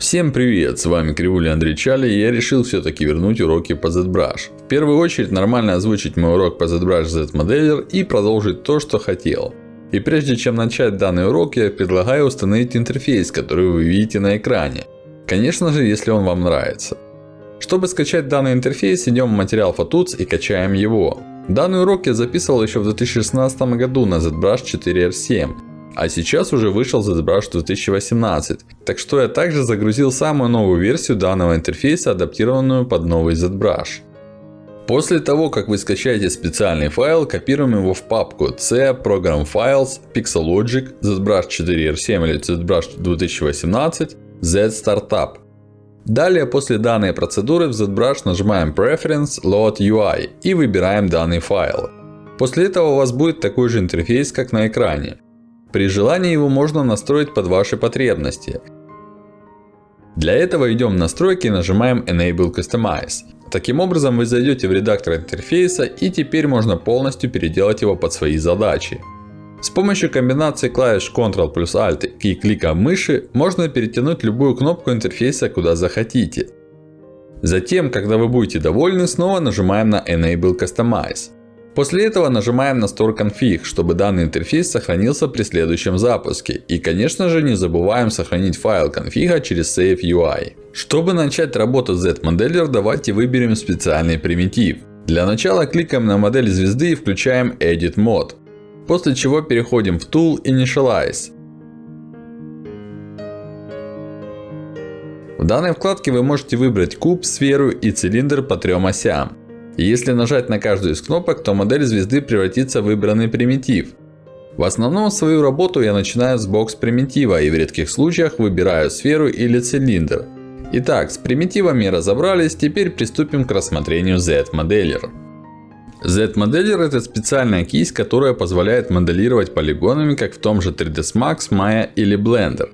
Всем привет, с вами Кривуля Андрей Чали, и я решил все-таки вернуть уроки по ZBrush. В первую очередь нормально озвучить мой урок по ZBrush Z-Modeler и продолжить то, что хотел. И прежде чем начать данный урок, я предлагаю установить интерфейс, который вы видите на экране. Конечно же, если он вам нравится. Чтобы скачать данный интерфейс, идем в материал Photots и качаем его. Данный урок я записывал еще в 2016 году на ZBrush 4R7. А сейчас уже вышел ZBrush 2018. Так что я также загрузил самую новую версию данного интерфейса, адаптированную под новый ZBrush. После того, как вы скачаете специальный файл, копируем его в папку C, Program Files, Pixelogic, ZBrush 4R7 или ZBrush 2018, Z Startup. Далее, после данной процедуры в ZBrush нажимаем Preference, Load UI и выбираем данный файл. После этого у вас будет такой же интерфейс, как на экране. При желании его можно настроить под ваши потребности. Для этого идем в настройки и нажимаем Enable Customize. Таким образом вы зайдете в редактор интерфейса и теперь можно полностью переделать его под свои задачи. С помощью комбинации клавиш Ctrl плюс Alt и клика мыши можно перетянуть любую кнопку интерфейса куда захотите. Затем, когда вы будете довольны, снова нажимаем на Enable Customize. После этого нажимаем на Store Config, чтобы данный интерфейс сохранился при следующем запуске. И конечно же не забываем сохранить файл конфига через Save UI. Чтобы начать работу с Z-Modeler, давайте выберем специальный примитив. Для начала кликаем на модель звезды и включаем Edit Mode. После чего переходим в Tool Initialize. В данной вкладке вы можете выбрать куб, сферу и цилиндр по трем осям. Если нажать на каждую из кнопок, то модель звезды превратится в выбранный примитив. В основном свою работу я начинаю с бокс примитива и в редких случаях выбираю сферу или цилиндр. Итак, с примитивами разобрались, теперь приступим к рассмотрению Z-моделер. Z-моделер это специальная кисть, которая позволяет моделировать полигонами, как в том же 3ds Max, Maya или Blender.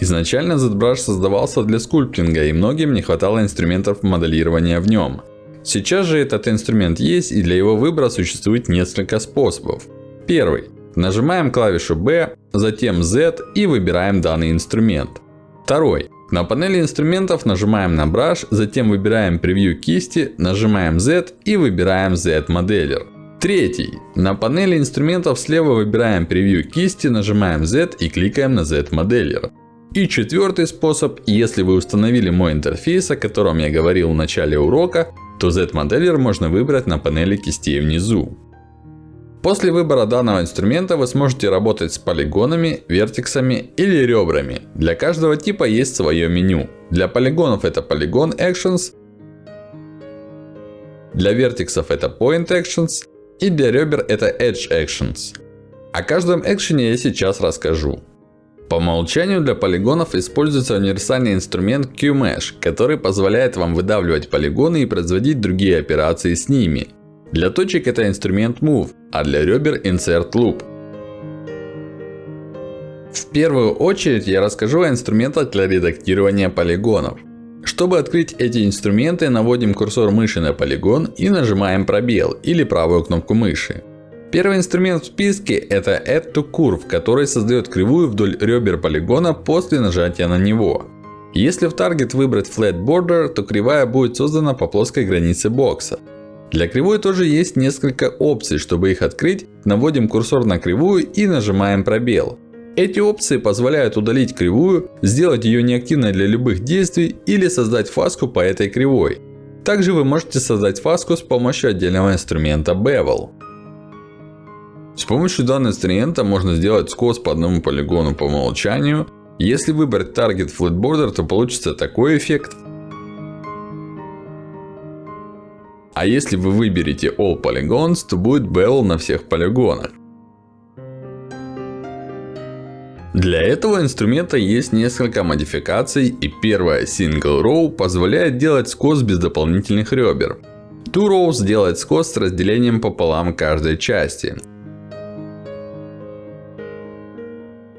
Изначально ZBrush создавался для скульптинга и многим не хватало инструментов моделирования в нем. Сейчас же этот инструмент есть и для его выбора существует несколько способов. Первый. Нажимаем клавишу B, затем Z и выбираем данный инструмент. Второй. На панели инструментов нажимаем на Brush, затем выбираем превью кисти, нажимаем Z и выбираем Z-моделер. Третий. На панели инструментов слева выбираем превью кисти, нажимаем Z и кликаем на Z-моделер. И четвертый способ, если вы установили мой интерфейс, о котором я говорил в начале урока, то Z-моделер можно выбрать на панели кистей внизу. После выбора данного инструмента вы сможете работать с полигонами, вертексами или ребрами. Для каждого типа есть свое меню. Для полигонов это Polygon Actions. Для вертексов это Point Actions. И для ребер это Edge Actions. О каждом экшене я сейчас расскажу. По умолчанию для полигонов используется универсальный инструмент QMesh, который позволяет вам выдавливать полигоны и производить другие операции с ними. Для точек это инструмент Move, а для ребер Insert Loop. В первую очередь я расскажу о инструментах для редактирования полигонов. Чтобы открыть эти инструменты, наводим курсор мыши на полигон и нажимаем пробел или правую кнопку мыши. Первый инструмент в списке это Add to Curve, который создает кривую вдоль ребер полигона после нажатия на него. Если в Target выбрать Flat Border, то кривая будет создана по плоской границе бокса. Для кривой тоже есть несколько опций. Чтобы их открыть, наводим курсор на кривую и нажимаем пробел. Эти опции позволяют удалить кривую, сделать ее неактивной для любых действий или создать фаску по этой кривой. Также вы можете создать фаску с помощью отдельного инструмента Bevel. С помощью данного инструмента можно сделать скос по одному полигону по умолчанию. Если выбрать Target Flat Border, то получится такой эффект. А если вы выберете All Polygons, то будет Bevel на всех полигонах. Для этого инструмента есть несколько модификаций. И первая Single Row позволяет делать скос без дополнительных ребер. Two Rows делает скос с разделением пополам каждой части.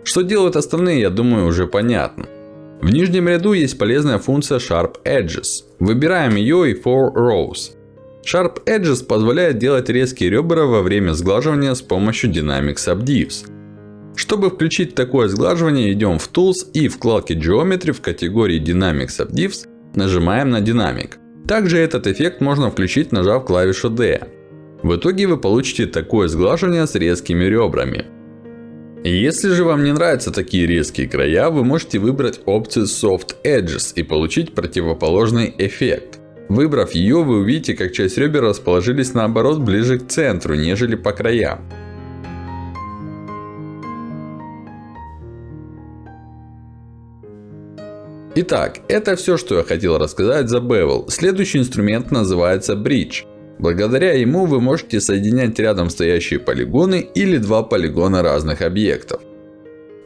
Что делают остальные, я думаю, уже понятно. В нижнем ряду есть полезная функция Sharp Edges. Выбираем ее и For Rows. Sharp Edges позволяет делать резкие ребра во время сглаживания с помощью Dynamic Subdivs. Чтобы включить такое сглаживание, идем в Tools и в вкладке Geometry в категории Dynamics of Diffs нажимаем на динамик. Также этот эффект можно включить, нажав клавишу D. В итоге вы получите такое сглаживание с резкими ребрами. Если же вам не нравятся такие резкие края, вы можете выбрать опцию Soft Edges и получить противоположный эффект. Выбрав ее, вы увидите, как часть ребер расположились наоборот ближе к центру, нежели по краям. Итак, это все, что я хотел рассказать за Bevel. Следующий инструмент называется Bridge. Благодаря ему вы можете соединять рядом стоящие полигоны или два полигона разных объектов.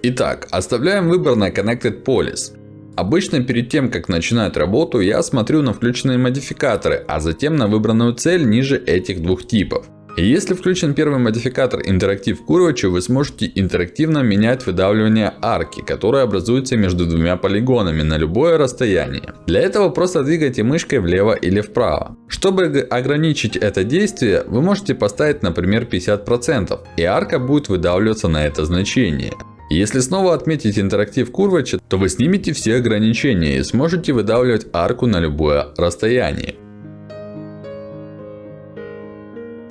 Итак, оставляем выбор на Connected Polis. Обычно перед тем, как начинать работу, я смотрю на включенные модификаторы, а затем на выбранную цель ниже этих двух типов. Если включен первый модификатор Interactive Curvature, вы сможете интерактивно менять выдавливание арки, которая образуется между двумя полигонами на любое расстояние. Для этого просто двигайте мышкой влево или вправо. Чтобы ограничить это действие, вы можете поставить, например, 50%, и арка будет выдавливаться на это значение. Если снова отметить интерактив Curvature, то вы снимете все ограничения и сможете выдавливать арку на любое расстояние.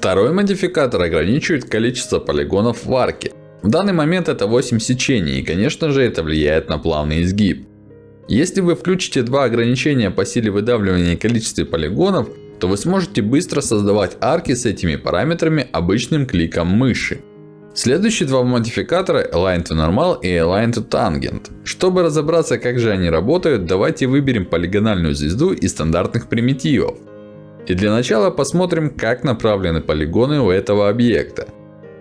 Второй модификатор ограничивает количество полигонов в арке. В данный момент это 8 сечений и конечно же это влияет на плавный изгиб. Если вы включите два ограничения по силе выдавливания и количестве полигонов, то вы сможете быстро создавать арки с этими параметрами обычным кликом мыши. Следующие два модификатора Align to Normal и Align to Tangent. Чтобы разобраться как же они работают, давайте выберем полигональную звезду из стандартных примитивов. И для начала посмотрим, как направлены полигоны у этого объекта.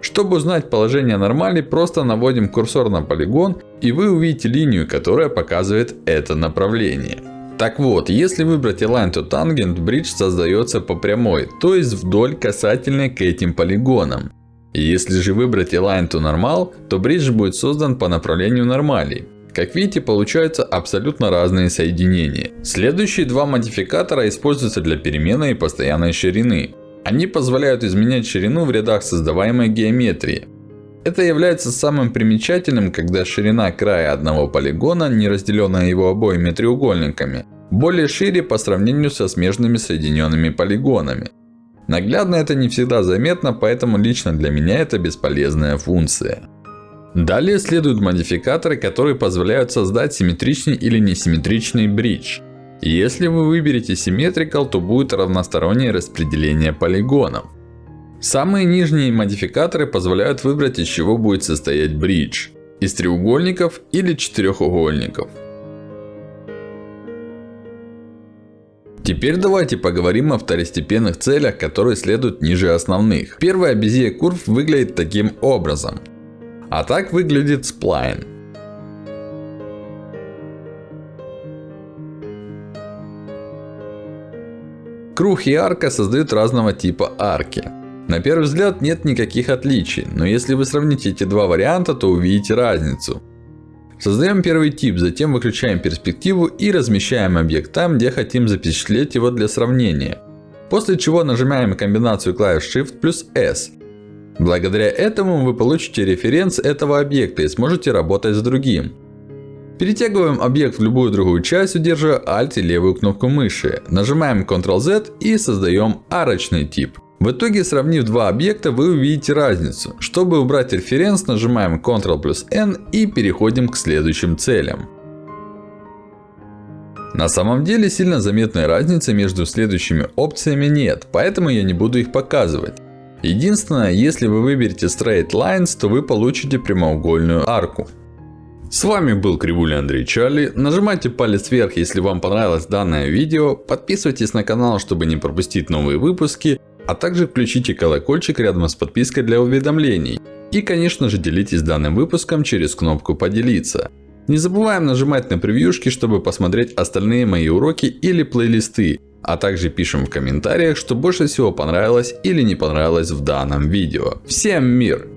Чтобы узнать положение нормали, просто наводим курсор на полигон, и вы увидите линию, которая показывает это направление. Так вот, если выбрать Align to Tangent, бридж создается по прямой, то есть вдоль касательной к этим полигонам. Если же выбрать Align to Normal, то бридж будет создан по направлению нормали. Как видите, получаются абсолютно разные соединения. Следующие два модификатора используются для переменной и постоянной ширины. Они позволяют изменять ширину в рядах создаваемой геометрии. Это является самым примечательным, когда ширина края одного полигона, не разделенная его обоими треугольниками, более шире по сравнению со смежными соединенными полигонами. Наглядно это не всегда заметно, поэтому лично для меня это бесполезная функция. Далее следуют модификаторы, которые позволяют создать симметричный или несимметричный бридж. Если вы выберете Symmetrical, то будет равностороннее распределение полигонов. Самые нижние модификаторы позволяют выбрать из чего будет состоять бридж. Из треугольников или четырехугольников. Теперь давайте поговорим о второстепенных целях, которые следуют ниже основных. Первая Bezier Curve выглядит таким образом. А так выглядит сплайн. Круг и арка создают разного типа арки. На первый взгляд нет никаких отличий, но если вы сравните эти два варианта, то увидите разницу. Создаем первый тип, затем выключаем перспективу и размещаем объект там, где хотим запечатлеть его для сравнения. После чего нажимаем комбинацию клавиш Shift плюс S. Благодаря этому вы получите референс этого объекта и сможете работать с другим. Перетягиваем объект в любую другую часть, удерживая Alt и левую кнопку мыши. Нажимаем Ctrl-Z и создаем арочный тип. В итоге, сравнив два объекта, вы увидите разницу. Чтобы убрать референс, нажимаем Ctrl плюс N и переходим к следующим целям. На самом деле, сильно заметной разницы между следующими опциями нет, поэтому я не буду их показывать. Единственное, если вы выберете Straight Lines, то вы получите прямоугольную арку. С вами был Кривуля Андрей Чарли. Нажимайте палец вверх, если вам понравилось данное видео. Подписывайтесь на канал, чтобы не пропустить новые выпуски. А также включите колокольчик рядом с подпиской для уведомлений. И конечно же делитесь данным выпуском через кнопку поделиться. Не забываем нажимать на превьюшки, чтобы посмотреть остальные мои уроки или плейлисты. А также пишем в комментариях, что больше всего понравилось или не понравилось в данном видео. Всем мир!